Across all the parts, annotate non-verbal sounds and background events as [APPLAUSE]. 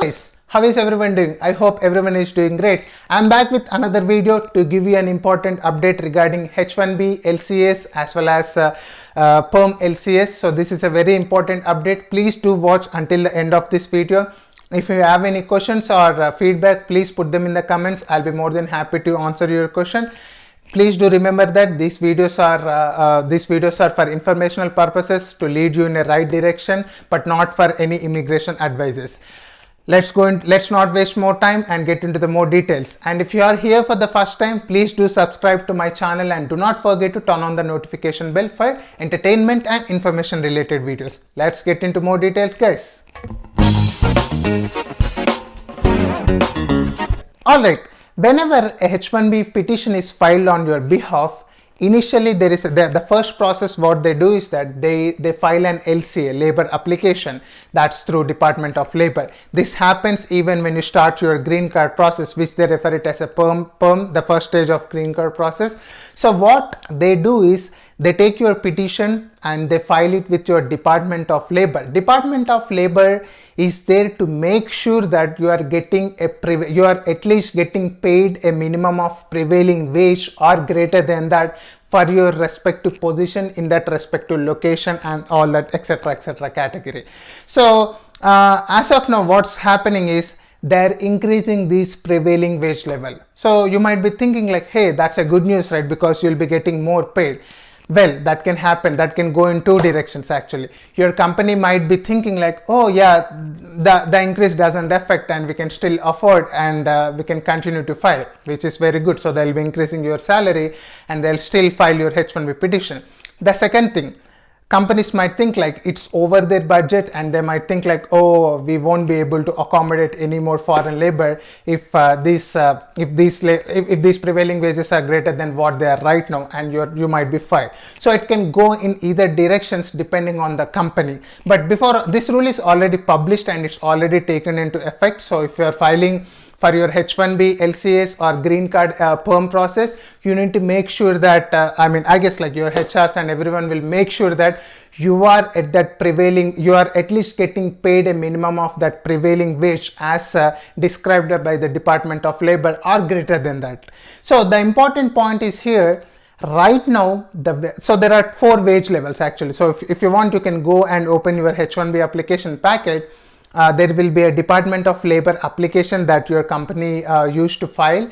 guys, how is everyone doing? I hope everyone is doing great. I'm back with another video to give you an important update regarding H1B LCS as well as uh, uh, PERM LCS. So this is a very important update. Please do watch until the end of this video. If you have any questions or uh, feedback, please put them in the comments. I'll be more than happy to answer your question please do remember that these videos are uh, uh, these videos are for informational purposes to lead you in a right direction but not for any immigration advices let's go and let's not waste more time and get into the more details. And if you are here for the first time please do subscribe to my channel and do not forget to turn on the notification bell for entertainment and information related videos. Let's get into more details guys. All right. Whenever a H1B petition is filed on your behalf, initially there is a, the, the, first process what they do is that they they file an LCA labor application that's through Department of Labor. This happens even when you start your green card process which they refer it as a perm perm the first stage of green card process. So what they do is they take your petition and they file it with your Department of Labor. Department of Labor is there to make sure that you are getting a you are at least getting paid a minimum of prevailing wage or greater than that for your respective position in that respective location and all that etc etc category. So uh, as of now what's happening is they're increasing this prevailing wage level. So you might be thinking like hey that's a good news right because you'll be getting more paid well that can happen. That can go in two directions actually. Your company might be thinking like oh yeah the the increase doesn't affect and we can still afford and uh, we can continue to file which is very good. So they'll be increasing your salary and they'll still file your h1b petition. The second thing companies might think like it's over their budget and they might think like oh we won't be able to accommodate any more foreign labor if uh, these uh, if these if, if, these prevailing wages are greater than what they are right now and you you might be fired. So it can go in either directions depending on the company. But before this rule is already published and it's already taken into effect. So if you are filing for your H1B, LCS or green card uh, perm process, you need to make sure that, uh, I mean, I guess like your HRs and everyone will make sure that you are at that prevailing, you are at least getting paid a minimum of that prevailing wage as uh, described by the Department of Labor or greater than that. So the important point is here, right now the so there are four wage levels actually so if, if you want you can go and open your h1b application packet uh, there will be a Department of Labor application that your company uh, used to file.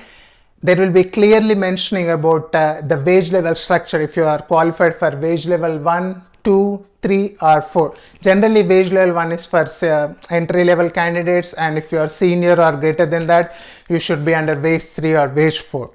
There will be clearly mentioning about uh, the wage level structure if you are qualified for wage level 1, 2, 3 or 4. Generally wage level 1 is for uh, entry level candidates and if you are senior or greater than that you should be under wage 3 or wage 4.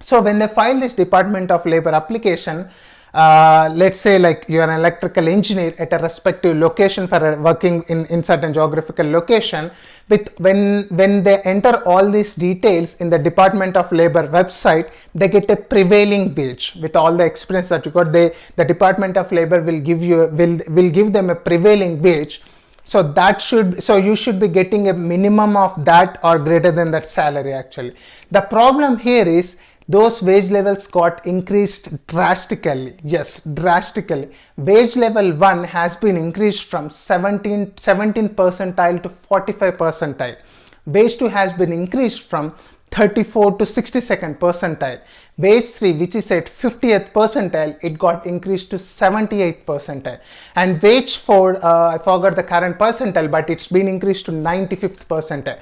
So when they file this Department of Labor application, uh, let's say like you're an electrical engineer at a respective location for working in, in certain geographical location. With when when they enter all these details in the department of labor website they get a prevailing wage with all the experience that you got. They the department of labor will give you will will give them a prevailing wage so that should so you should be getting a minimum of that or greater than that salary actually. The problem here is those wage levels got increased drastically. Yes drastically. Wage level 1 has been increased from 17 17 percentile to 45 percentile. Wage 2 has been increased from 34 to 62nd percentile. Wage 3 which is at 50th percentile it got increased to 78th percentile. And wage 4 uh, i forgot the current percentile but it's been increased to 95th percentile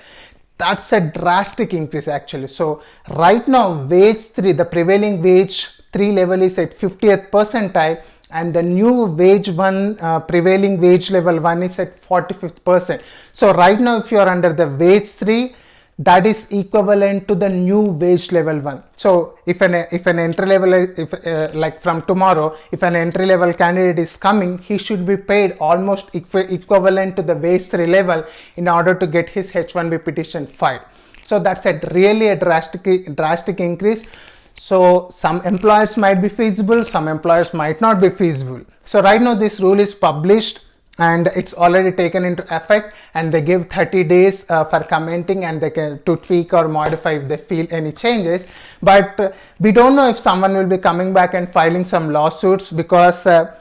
that's a drastic increase actually. So right now wage 3, the prevailing wage 3 level is at 50th percentile and the new wage 1 uh, prevailing wage level 1 is at 45th percent. So right now if you are under the wage 3 that is equivalent to the new wage level one. So if an if an entry level if uh, like from tomorrow if an entry level candidate is coming he should be paid almost equivalent to the wage 3 level in order to get his H1B petition filed. So that's a really a drastic drastic increase. So some employers might be feasible, some employers might not be feasible. So right now this rule is published and it's already taken into effect and they give 30 days uh, for commenting and they can to tweak or modify if they feel any changes. But uh, we don't know if someone will be coming back and filing some lawsuits because uh,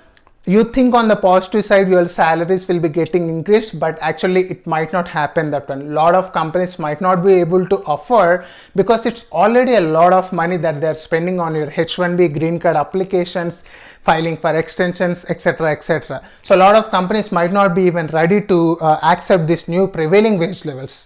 you think on the positive side your salaries will be getting increased but actually it might not happen that one a lot of companies might not be able to offer because it's already a lot of money that they're spending on your h1b green card applications filing for extensions etc etc so a lot of companies might not be even ready to uh, accept these new prevailing wage levels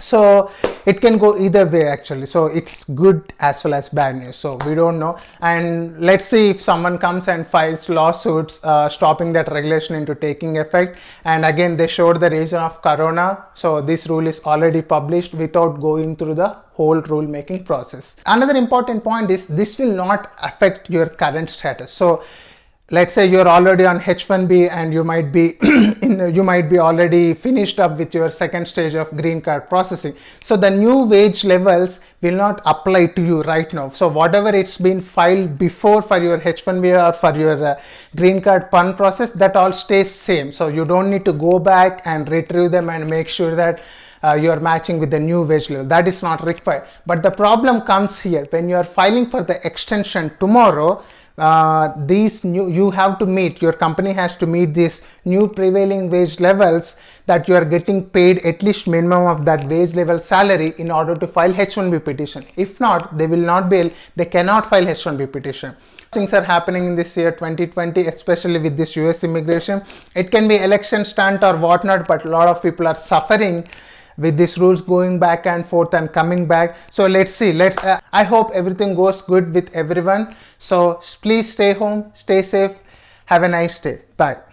so it can go either way actually. So it's good as well as bad news. So we don't know. And let's see if someone comes and files lawsuits uh, stopping that regulation into taking effect. And again they showed the reason of corona. So this rule is already published without going through the whole rule making process. Another important point is this will not affect your current status. So let's say you're already on H1B and you might be [CLEARS THROAT] in, you might be already finished up with your second stage of green card processing. So the new wage levels will not apply to you right now. So whatever it's been filed before for your H1B or for your uh, green card PERM process, that all stays same. So you don't need to go back and retrieve them and make sure that uh, you are matching with the new wage level. That is not required. But the problem comes here. When you are filing for the extension tomorrow, uh, these new you have to meet your company has to meet these new prevailing wage levels that you are getting paid at least minimum of that wage level salary in order to file h1b petition. If not they will not be they cannot file h1b petition. Things are happening in this year 2020 especially with this us immigration. It can be election stunt or whatnot but a lot of people are suffering with these rules going back and forth and coming back. So let's see. Let's uh, i hope everything goes good with everyone. So please stay home stay safe. Have a nice day. Bye